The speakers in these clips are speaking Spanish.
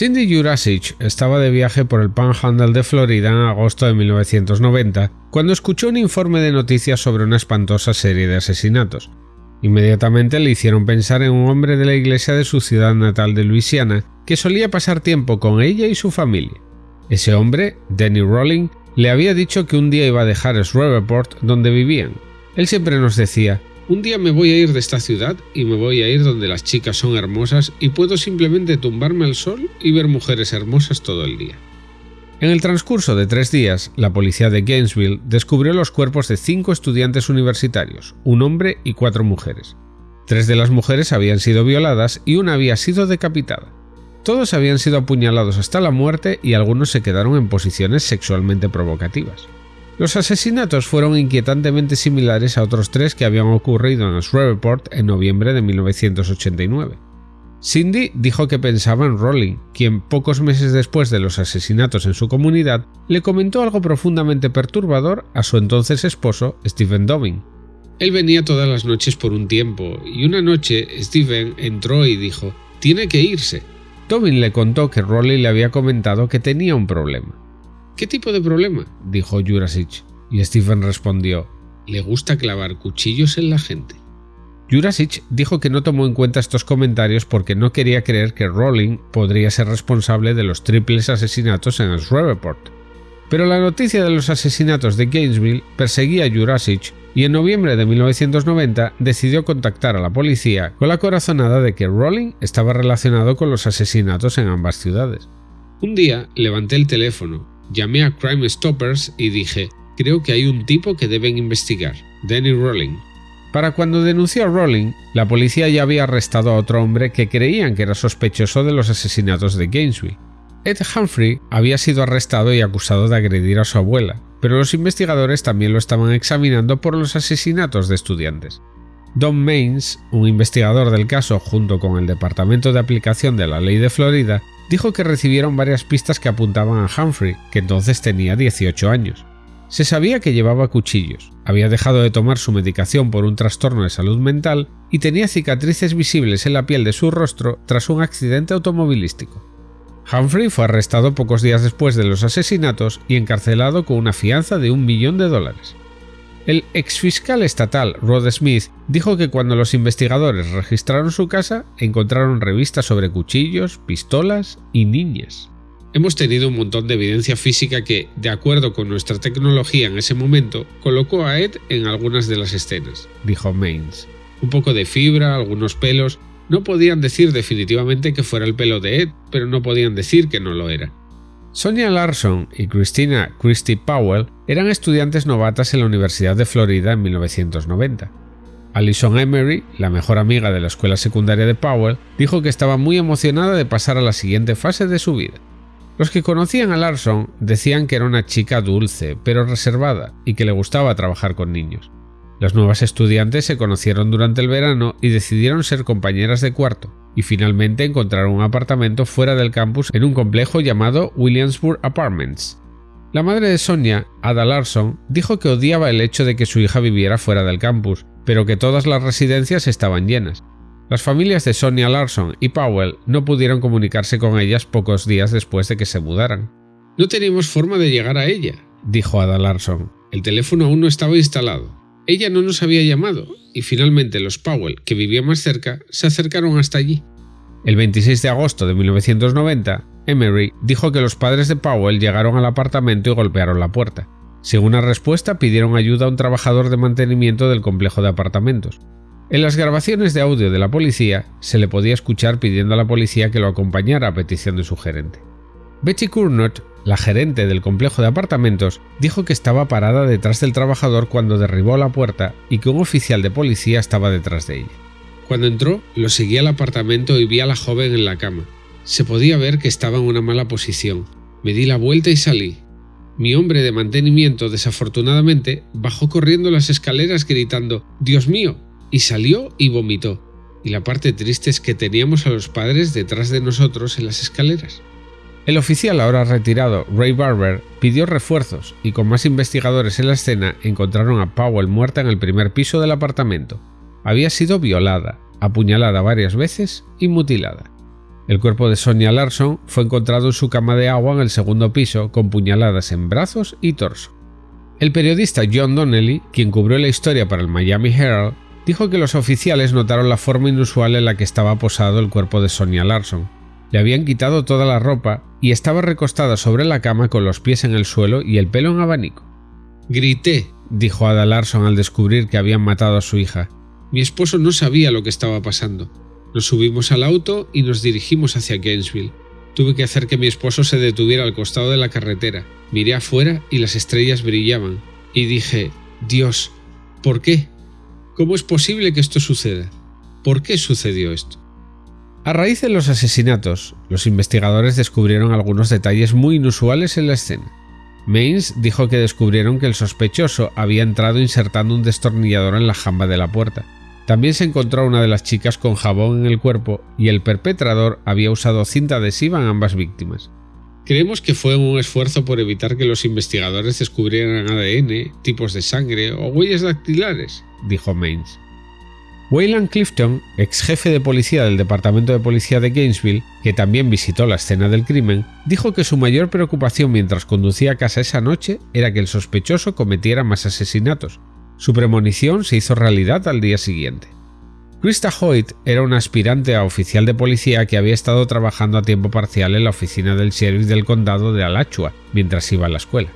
Cindy Jurasic estaba de viaje por el Panhandle de Florida en agosto de 1990 cuando escuchó un informe de noticias sobre una espantosa serie de asesinatos. Inmediatamente le hicieron pensar en un hombre de la iglesia de su ciudad natal de Luisiana que solía pasar tiempo con ella y su familia. Ese hombre, Danny Rolling, le había dicho que un día iba a dejar Shreveport donde vivían. Él siempre nos decía, un día me voy a ir de esta ciudad y me voy a ir donde las chicas son hermosas y puedo simplemente tumbarme al sol y ver mujeres hermosas todo el día. En el transcurso de tres días, la policía de Gainesville descubrió los cuerpos de cinco estudiantes universitarios, un hombre y cuatro mujeres. Tres de las mujeres habían sido violadas y una había sido decapitada. Todos habían sido apuñalados hasta la muerte y algunos se quedaron en posiciones sexualmente provocativas. Los asesinatos fueron inquietantemente similares a otros tres que habían ocurrido en Shreveport en noviembre de 1989. Cindy dijo que pensaba en Rolling, quien pocos meses después de los asesinatos en su comunidad le comentó algo profundamente perturbador a su entonces esposo, Stephen Dobbin. Él venía todas las noches por un tiempo, y una noche Stephen entró y dijo, tiene que irse. Dobbin le contó que Rolling le había comentado que tenía un problema. ¿Qué tipo de problema? dijo Jurasic, y Stephen respondió, le gusta clavar cuchillos en la gente. Jurasic dijo que no tomó en cuenta estos comentarios porque no quería creer que Rowling podría ser responsable de los triples asesinatos en Shreveport. Pero la noticia de los asesinatos de Gainesville perseguía a Jurasic y en noviembre de 1990 decidió contactar a la policía con la corazonada de que Rowling estaba relacionado con los asesinatos en ambas ciudades. Un día levanté el teléfono Llamé a Crime Stoppers y dije, creo que hay un tipo que deben investigar, Danny Rowling. Para cuando denunció a Rowling, la policía ya había arrestado a otro hombre que creían que era sospechoso de los asesinatos de Gainesville. Ed Humphrey había sido arrestado y acusado de agredir a su abuela, pero los investigadores también lo estaban examinando por los asesinatos de estudiantes. Don Mains, un investigador del caso junto con el Departamento de Aplicación de la Ley de Florida, dijo que recibieron varias pistas que apuntaban a Humphrey, que entonces tenía 18 años. Se sabía que llevaba cuchillos, había dejado de tomar su medicación por un trastorno de salud mental y tenía cicatrices visibles en la piel de su rostro tras un accidente automovilístico. Humphrey fue arrestado pocos días después de los asesinatos y encarcelado con una fianza de un millón de dólares. El exfiscal estatal Rod Smith dijo que cuando los investigadores registraron su casa encontraron revistas sobre cuchillos, pistolas y niñas. Hemos tenido un montón de evidencia física que, de acuerdo con nuestra tecnología en ese momento, colocó a Ed en algunas de las escenas, dijo Mains. Un poco de fibra, algunos pelos. No podían decir definitivamente que fuera el pelo de Ed, pero no podían decir que no lo era. Sonia Larson y Christina Christie Powell eran estudiantes novatas en la Universidad de Florida en 1990. Alison Emery, la mejor amiga de la escuela secundaria de Powell, dijo que estaba muy emocionada de pasar a la siguiente fase de su vida. Los que conocían a Larson decían que era una chica dulce, pero reservada, y que le gustaba trabajar con niños. Las nuevas estudiantes se conocieron durante el verano y decidieron ser compañeras de cuarto, y finalmente encontraron un apartamento fuera del campus en un complejo llamado Williamsburg Apartments. La madre de Sonia, Ada Larson, dijo que odiaba el hecho de que su hija viviera fuera del campus, pero que todas las residencias estaban llenas. Las familias de Sonia Larson y Powell no pudieron comunicarse con ellas pocos días después de que se mudaran. No teníamos forma de llegar a ella, dijo Ada Larson. El teléfono aún no estaba instalado. Ella no nos había llamado, y finalmente los Powell, que vivían más cerca, se acercaron hasta allí. El 26 de agosto de 1990, Emery dijo que los padres de Powell llegaron al apartamento y golpearon la puerta. Sin una respuesta, pidieron ayuda a un trabajador de mantenimiento del complejo de apartamentos. En las grabaciones de audio de la policía, se le podía escuchar pidiendo a la policía que lo acompañara a petición de su gerente. Betty Cournot la gerente del complejo de apartamentos dijo que estaba parada detrás del trabajador cuando derribó la puerta y que un oficial de policía estaba detrás de ella. Cuando entró, lo seguí al apartamento y vi a la joven en la cama. Se podía ver que estaba en una mala posición. Me di la vuelta y salí. Mi hombre de mantenimiento, desafortunadamente, bajó corriendo las escaleras gritando ¡Dios mío! y salió y vomitó. Y la parte triste es que teníamos a los padres detrás de nosotros en las escaleras. El oficial ahora retirado, Ray Barber, pidió refuerzos y con más investigadores en la escena encontraron a Powell muerta en el primer piso del apartamento. Había sido violada, apuñalada varias veces y mutilada. El cuerpo de Sonia Larson fue encontrado en su cama de agua en el segundo piso con puñaladas en brazos y torso. El periodista John Donnelly, quien cubrió la historia para el Miami Herald, dijo que los oficiales notaron la forma inusual en la que estaba posado el cuerpo de Sonia Larson. Le habían quitado toda la ropa y estaba recostada sobre la cama con los pies en el suelo y el pelo en abanico. Grité, dijo Ada Larson al descubrir que habían matado a su hija. Mi esposo no sabía lo que estaba pasando. Nos subimos al auto y nos dirigimos hacia Gainesville. Tuve que hacer que mi esposo se detuviera al costado de la carretera. Miré afuera y las estrellas brillaban. Y dije, Dios, ¿por qué? ¿Cómo es posible que esto suceda? ¿Por qué sucedió esto? A raíz de los asesinatos, los investigadores descubrieron algunos detalles muy inusuales en la escena. Mains dijo que descubrieron que el sospechoso había entrado insertando un destornillador en la jamba de la puerta, también se encontró a una de las chicas con jabón en el cuerpo y el perpetrador había usado cinta adhesiva en ambas víctimas. Creemos que fue un esfuerzo por evitar que los investigadores descubrieran ADN, tipos de sangre o huellas dactilares, dijo Mains. Wayland Clifton, ex jefe de policía del Departamento de Policía de Gainesville, que también visitó la escena del crimen, dijo que su mayor preocupación mientras conducía a casa esa noche era que el sospechoso cometiera más asesinatos, su premonición se hizo realidad al día siguiente. Krista Hoyt era una aspirante a oficial de policía que había estado trabajando a tiempo parcial en la oficina del sheriff del condado de Alachua mientras iba a la escuela.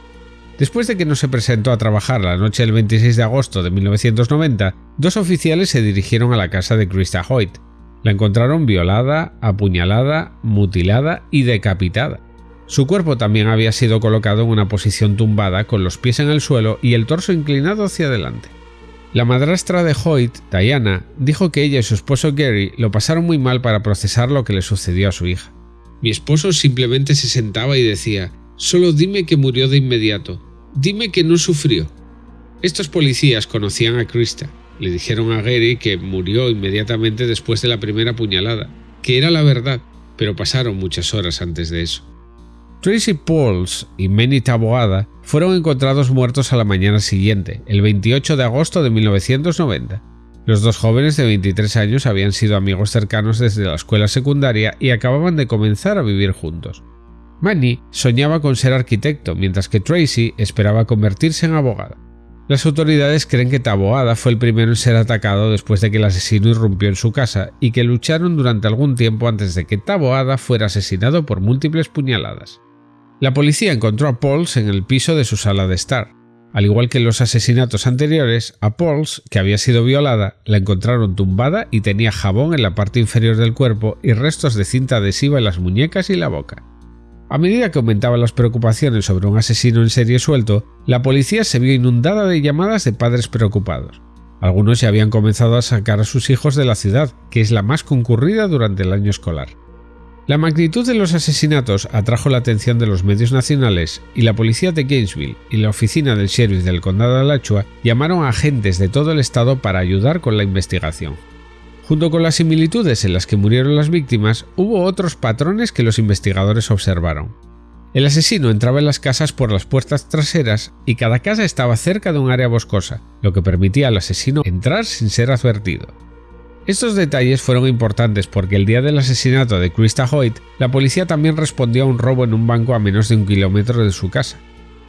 Después de que no se presentó a trabajar la noche del 26 de agosto de 1990, dos oficiales se dirigieron a la casa de Krista Hoyt. La encontraron violada, apuñalada, mutilada y decapitada. Su cuerpo también había sido colocado en una posición tumbada con los pies en el suelo y el torso inclinado hacia adelante. La madrastra de Hoyt, Diana, dijo que ella y su esposo Gary lo pasaron muy mal para procesar lo que le sucedió a su hija. Mi esposo simplemente se sentaba y decía, solo dime que murió de inmediato, dime que no sufrió. Estos policías conocían a Krista, le dijeron a Gary que murió inmediatamente después de la primera puñalada, que era la verdad, pero pasaron muchas horas antes de eso. Tracy Pauls y Manny Taboada fueron encontrados muertos a la mañana siguiente, el 28 de agosto de 1990. Los dos jóvenes de 23 años habían sido amigos cercanos desde la escuela secundaria y acababan de comenzar a vivir juntos. Manny soñaba con ser arquitecto, mientras que Tracy esperaba convertirse en abogada. Las autoridades creen que Taboada fue el primero en ser atacado después de que el asesino irrumpió en su casa y que lucharon durante algún tiempo antes de que Taboada fuera asesinado por múltiples puñaladas. La policía encontró a Pauls en el piso de su sala de estar. Al igual que en los asesinatos anteriores, a Pauls, que había sido violada, la encontraron tumbada y tenía jabón en la parte inferior del cuerpo y restos de cinta adhesiva en las muñecas y la boca. A medida que aumentaban las preocupaciones sobre un asesino en serie suelto, la policía se vio inundada de llamadas de padres preocupados. Algunos ya habían comenzado a sacar a sus hijos de la ciudad, que es la más concurrida durante el año escolar. La magnitud de los asesinatos atrajo la atención de los medios nacionales y la policía de Gainesville y la oficina del sheriff del condado de Alachua llamaron a agentes de todo el estado para ayudar con la investigación. Junto con las similitudes en las que murieron las víctimas, hubo otros patrones que los investigadores observaron. El asesino entraba en las casas por las puertas traseras y cada casa estaba cerca de un área boscosa, lo que permitía al asesino entrar sin ser advertido. Estos detalles fueron importantes porque el día del asesinato de Krista Hoyt, la policía también respondió a un robo en un banco a menos de un kilómetro de su casa.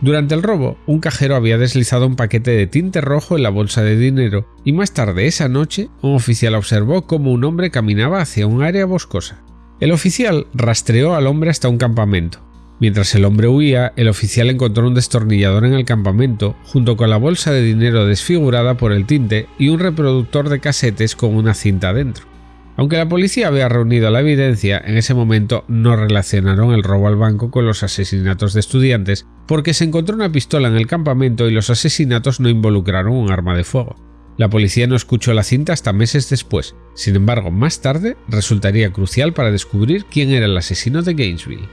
Durante el robo, un cajero había deslizado un paquete de tinte rojo en la bolsa de dinero y más tarde esa noche, un oficial observó cómo un hombre caminaba hacia un área boscosa. El oficial rastreó al hombre hasta un campamento, Mientras el hombre huía, el oficial encontró un destornillador en el campamento, junto con la bolsa de dinero desfigurada por el tinte y un reproductor de casetes con una cinta dentro. Aunque la policía había reunido la evidencia, en ese momento no relacionaron el robo al banco con los asesinatos de estudiantes, porque se encontró una pistola en el campamento y los asesinatos no involucraron un arma de fuego. La policía no escuchó la cinta hasta meses después, sin embargo más tarde resultaría crucial para descubrir quién era el asesino de Gainesville.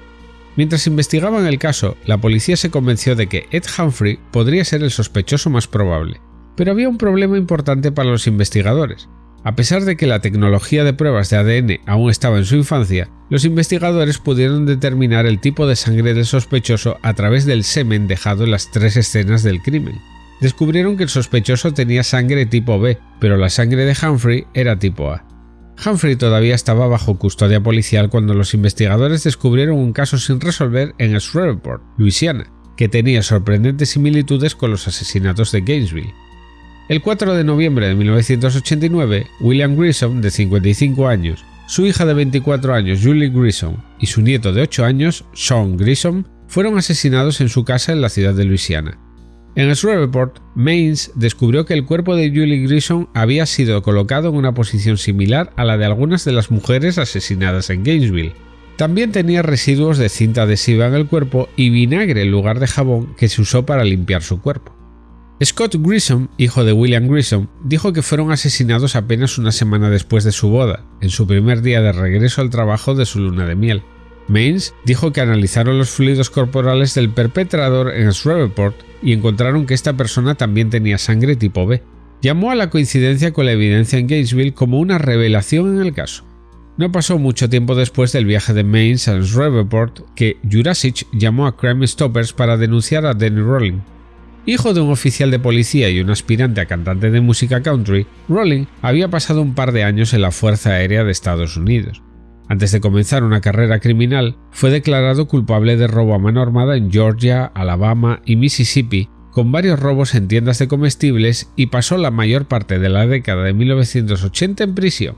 Mientras investigaban el caso, la policía se convenció de que Ed Humphrey podría ser el sospechoso más probable. Pero había un problema importante para los investigadores. A pesar de que la tecnología de pruebas de ADN aún estaba en su infancia, los investigadores pudieron determinar el tipo de sangre del sospechoso a través del semen dejado en las tres escenas del crimen. Descubrieron que el sospechoso tenía sangre tipo B, pero la sangre de Humphrey era tipo A. Humphrey todavía estaba bajo custodia policial cuando los investigadores descubrieron un caso sin resolver en Shreveport, Louisiana, que tenía sorprendentes similitudes con los asesinatos de Gainesville. El 4 de noviembre de 1989, William Grissom, de 55 años, su hija de 24 años, Julie Grissom, y su nieto de 8 años, Sean Grissom, fueron asesinados en su casa en la ciudad de Louisiana. En Shreveport, Mains descubrió que el cuerpo de Julie Grissom había sido colocado en una posición similar a la de algunas de las mujeres asesinadas en Gainesville. También tenía residuos de cinta adhesiva en el cuerpo y vinagre en lugar de jabón que se usó para limpiar su cuerpo. Scott Grissom, hijo de William Grissom, dijo que fueron asesinados apenas una semana después de su boda, en su primer día de regreso al trabajo de su luna de miel. Mains dijo que analizaron los fluidos corporales del perpetrador en Shreveport y encontraron que esta persona también tenía sangre tipo B. Llamó a la coincidencia con la evidencia en Gatesville como una revelación en el caso. No pasó mucho tiempo después del viaje de Mains a Shreveport que Jurassic llamó a Crime Stoppers para denunciar a Danny Rolling. Hijo de un oficial de policía y un aspirante a cantante de música country, Rolling había pasado un par de años en la Fuerza Aérea de Estados Unidos. Antes de comenzar una carrera criminal, fue declarado culpable de robo a mano armada en Georgia, Alabama y Mississippi, con varios robos en tiendas de comestibles y pasó la mayor parte de la década de 1980 en prisión.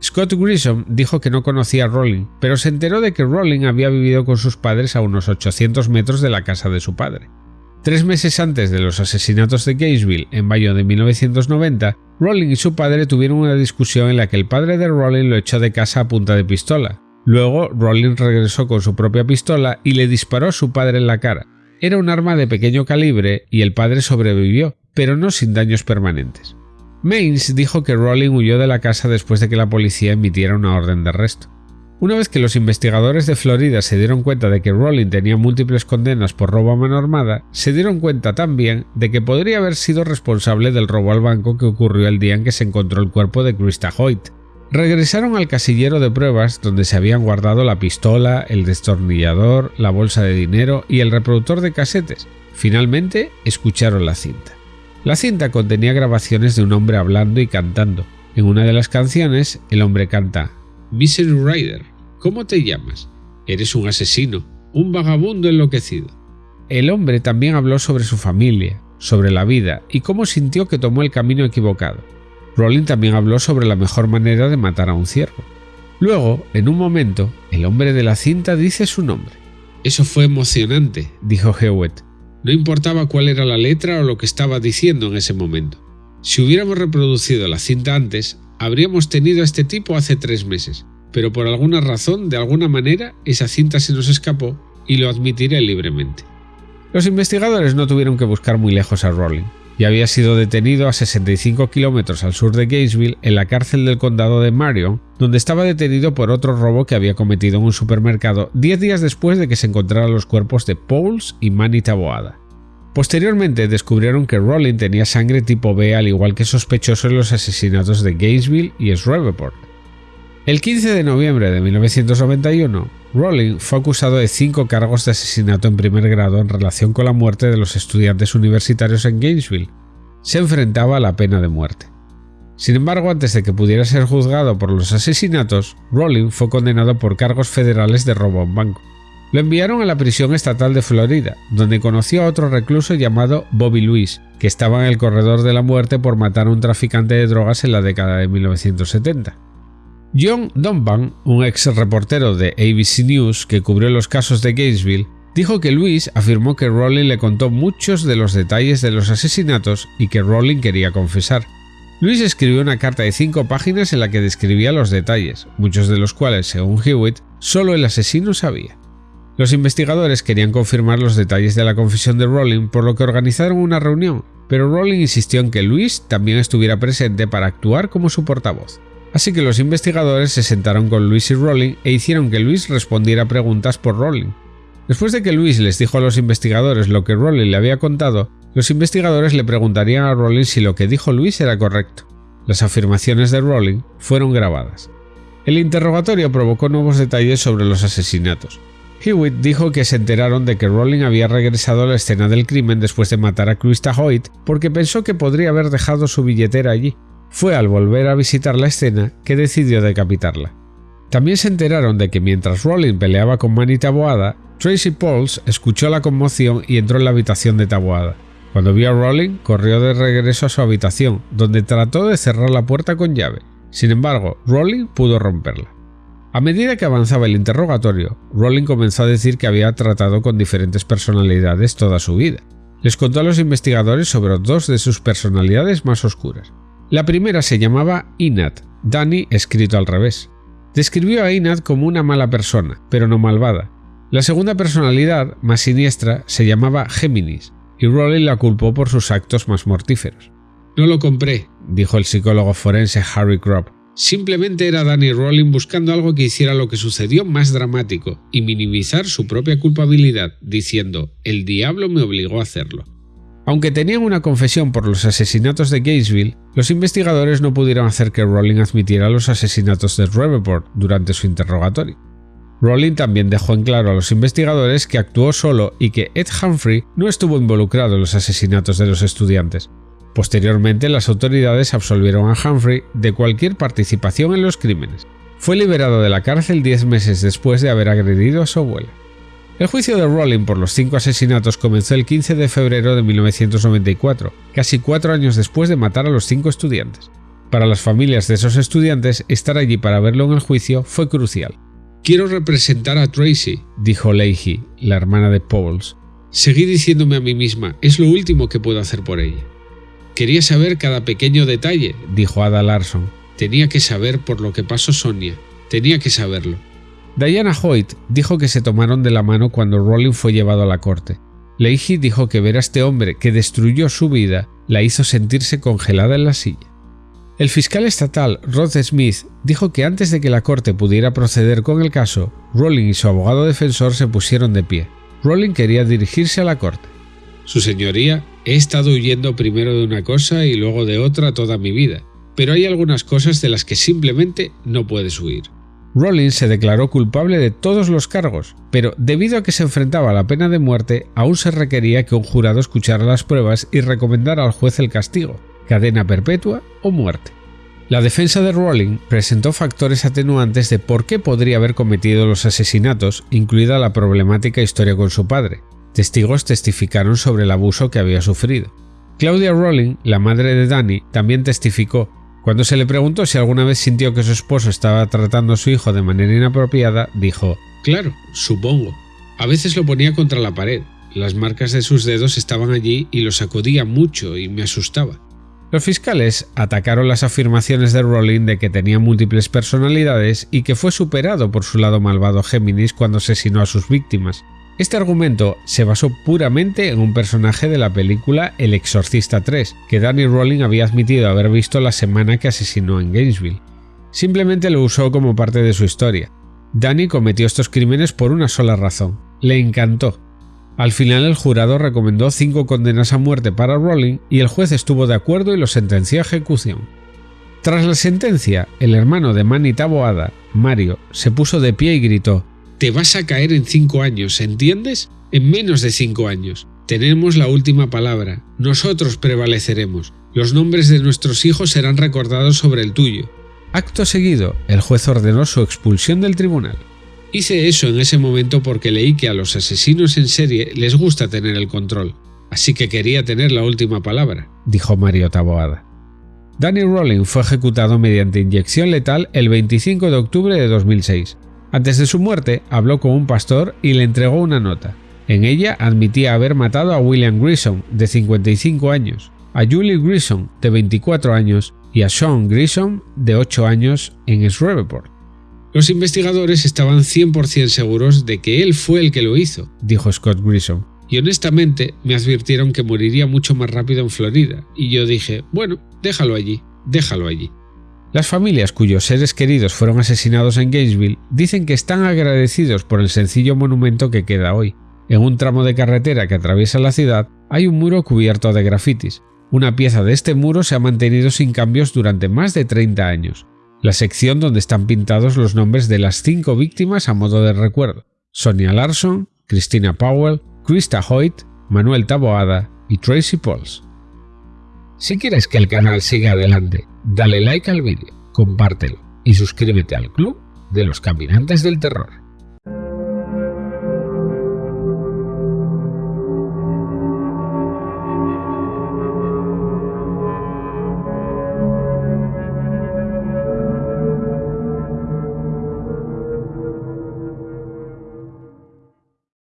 Scott Grissom dijo que no conocía a Rowling, pero se enteró de que Rowling había vivido con sus padres a unos 800 metros de la casa de su padre. Tres meses antes de los asesinatos de Gainesville, en mayo de 1990, Rowling y su padre tuvieron una discusión en la que el padre de Rowling lo echó de casa a punta de pistola. Luego, Rowling regresó con su propia pistola y le disparó a su padre en la cara. Era un arma de pequeño calibre y el padre sobrevivió, pero no sin daños permanentes. Mains dijo que Rowling huyó de la casa después de que la policía emitiera una orden de arresto. Una vez que los investigadores de Florida se dieron cuenta de que Rowling tenía múltiples condenas por robo a mano armada, se dieron cuenta también de que podría haber sido responsable del robo al banco que ocurrió el día en que se encontró el cuerpo de Krista Hoyt. Regresaron al casillero de pruebas donde se habían guardado la pistola, el destornillador, la bolsa de dinero y el reproductor de casetes. Finalmente escucharon la cinta. La cinta contenía grabaciones de un hombre hablando y cantando. En una de las canciones, el hombre canta Misery Rider, ¿Cómo te llamas? Eres un asesino, un vagabundo enloquecido. El hombre también habló sobre su familia, sobre la vida y cómo sintió que tomó el camino equivocado. Rowling también habló sobre la mejor manera de matar a un ciervo. Luego, en un momento, el hombre de la cinta dice su nombre. Eso fue emocionante, dijo Hewitt. No importaba cuál era la letra o lo que estaba diciendo en ese momento. Si hubiéramos reproducido la cinta antes, habríamos tenido a este tipo hace tres meses pero por alguna razón, de alguna manera, esa cinta se nos escapó y lo admitiré libremente. Los investigadores no tuvieron que buscar muy lejos a Rowling. Ya había sido detenido a 65 kilómetros al sur de Gainesville en la cárcel del condado de Marion, donde estaba detenido por otro robo que había cometido en un supermercado 10 días después de que se encontraran los cuerpos de Pauls y Manny Taboada. Posteriormente descubrieron que Rowling tenía sangre tipo B al igual que sospechoso en los asesinatos de Gainesville y Shreveport, el 15 de noviembre de 1991, Rowling fue acusado de cinco cargos de asesinato en primer grado en relación con la muerte de los estudiantes universitarios en Gainesville. Se enfrentaba a la pena de muerte. Sin embargo, antes de que pudiera ser juzgado por los asesinatos, Rowling fue condenado por cargos federales de robo a un banco. Lo enviaron a la prisión estatal de Florida, donde conoció a otro recluso llamado Bobby Louis, que estaba en el corredor de la muerte por matar a un traficante de drogas en la década de 1970. John Donvan, un ex reportero de ABC News que cubrió los casos de Gainesville, dijo que Luis afirmó que Rowling le contó muchos de los detalles de los asesinatos y que Rowling quería confesar. Luis escribió una carta de cinco páginas en la que describía los detalles, muchos de los cuales, según Hewitt, solo el asesino sabía. Los investigadores querían confirmar los detalles de la confesión de Rowling, por lo que organizaron una reunión, pero Rowling insistió en que Luis también estuviera presente para actuar como su portavoz. Así que los investigadores se sentaron con Luis y Rowling e hicieron que Luis respondiera preguntas por Rowling. Después de que Luis les dijo a los investigadores lo que Rowling le había contado, los investigadores le preguntarían a Rowling si lo que dijo Luis era correcto. Las afirmaciones de Rowling fueron grabadas. El interrogatorio provocó nuevos detalles sobre los asesinatos. Hewitt dijo que se enteraron de que Rowling había regresado a la escena del crimen después de matar a Krista Hoyt porque pensó que podría haber dejado su billetera allí, Fue al volver a visitar la escena que decidió decapitarla. También se enteraron de que mientras Rowling peleaba con Manny Taboada, Tracy Pauls escuchó la conmoción y entró en la habitación de Taboada. Cuando vio a Rowling, corrió de regreso a su habitación, donde trató de cerrar la puerta con llave. Sin embargo, Rowling pudo romperla. A medida que avanzaba el interrogatorio, Rowling comenzó a decir que había tratado con diferentes personalidades toda su vida. Les contó a los investigadores sobre dos de sus personalidades más oscuras. La primera se llamaba Inat, Danny escrito al revés. Describió a Inat como una mala persona, pero no malvada. La segunda personalidad, más siniestra, se llamaba Géminis, y Rowling la culpó por sus actos más mortíferos. No lo compré, dijo el psicólogo forense Harry Kropp. Simplemente era Danny Rowling buscando algo que hiciera lo que sucedió más dramático y minimizar su propia culpabilidad, diciendo, el diablo me obligó a hacerlo. Aunque tenían una confesión por los asesinatos de Gainesville, los investigadores no pudieron hacer que Rowling admitiera los asesinatos de Reverport durante su interrogatorio. Rowling también dejó en claro a los investigadores que actuó solo y que Ed Humphrey no estuvo involucrado en los asesinatos de los estudiantes. Posteriormente, las autoridades absolvieron a Humphrey de cualquier participación en los crímenes. Fue liberado de la cárcel 10 meses después de haber agredido a su abuela. El juicio de Rowling por los cinco asesinatos comenzó el 15 de febrero de 1994, casi cuatro años después de matar a los cinco estudiantes. Para las familias de esos estudiantes, estar allí para verlo en el juicio fue crucial. Quiero representar a Tracy, dijo Leahy, la hermana de Pauls. Seguí diciéndome a mí misma, es lo último que puedo hacer por ella. Quería saber cada pequeño detalle, dijo Ada Larson. Tenía que saber por lo que pasó Sonia. Tenía que saberlo. Diana Hoyt dijo que se tomaron de la mano cuando Rowling fue llevado a la corte. Leahy dijo que ver a este hombre que destruyó su vida la hizo sentirse congelada en la silla. El fiscal estatal Rod Smith dijo que antes de que la corte pudiera proceder con el caso, Rowling y su abogado defensor se pusieron de pie. Rowling quería dirigirse a la corte. Su señoría, he estado huyendo primero de una cosa y luego de otra toda mi vida, pero hay algunas cosas de las que simplemente no puedes huir. Rowling se declaró culpable de todos los cargos, pero debido a que se enfrentaba a la pena de muerte, aún se requería que un jurado escuchara las pruebas y recomendara al juez el castigo, cadena perpetua o muerte. La defensa de Rowling presentó factores atenuantes de por qué podría haber cometido los asesinatos, incluida la problemática historia con su padre. Testigos testificaron sobre el abuso que había sufrido. Claudia Rowling, la madre de Danny, también testificó. Cuando se le preguntó si alguna vez sintió que su esposo estaba tratando a su hijo de manera inapropiada, dijo, Claro, supongo. A veces lo ponía contra la pared. Las marcas de sus dedos estaban allí y lo sacudía mucho y me asustaba. Los fiscales atacaron las afirmaciones de Rowling de que tenía múltiples personalidades y que fue superado por su lado malvado Géminis cuando asesinó a sus víctimas. Este argumento se basó puramente en un personaje de la película El Exorcista 3, que Danny Rowling había admitido haber visto la semana que asesinó en Gainesville. Simplemente lo usó como parte de su historia. Danny cometió estos crímenes por una sola razón. Le encantó al final el jurado recomendó cinco condenas a muerte para Rowling y el juez estuvo de acuerdo y lo sentenció a ejecución. Tras la sentencia, el hermano de Manny Taboada, Mario, se puso de pie y gritó Te vas a caer en cinco años, ¿entiendes? En menos de cinco años. Tenemos la última palabra. Nosotros prevaleceremos. Los nombres de nuestros hijos serán recordados sobre el tuyo. Acto seguido, el juez ordenó su expulsión del tribunal. Hice eso en ese momento porque leí que a los asesinos en serie les gusta tener el control, así que quería tener la última palabra, dijo Mario Taboada. Danny Rowling fue ejecutado mediante inyección letal el 25 de octubre de 2006. Antes de su muerte, habló con un pastor y le entregó una nota. En ella admitía haber matado a William Grissom, de 55 años, a Julie Grissom, de 24 años, y a Sean Grissom, de 8 años, en Shreveport. Los investigadores estaban 100% seguros de que él fue el que lo hizo, dijo Scott Grissom. Y honestamente me advirtieron que moriría mucho más rápido en Florida, y yo dije, bueno, déjalo allí, déjalo allí. Las familias cuyos seres queridos fueron asesinados en Gainesville dicen que están agradecidos por el sencillo monumento que queda hoy. En un tramo de carretera que atraviesa la ciudad hay un muro cubierto de grafitis. Una pieza de este muro se ha mantenido sin cambios durante más de 30 años la sección donde están pintados los nombres de las cinco víctimas a modo de recuerdo, Sonia Larson, Christina Powell, Krista Hoyt, Manuel Taboada y Tracy Pauls. Si quieres que el canal siga adelante, Dale like al vídeo, compártelo y suscríbete al club de los caminantes del terror.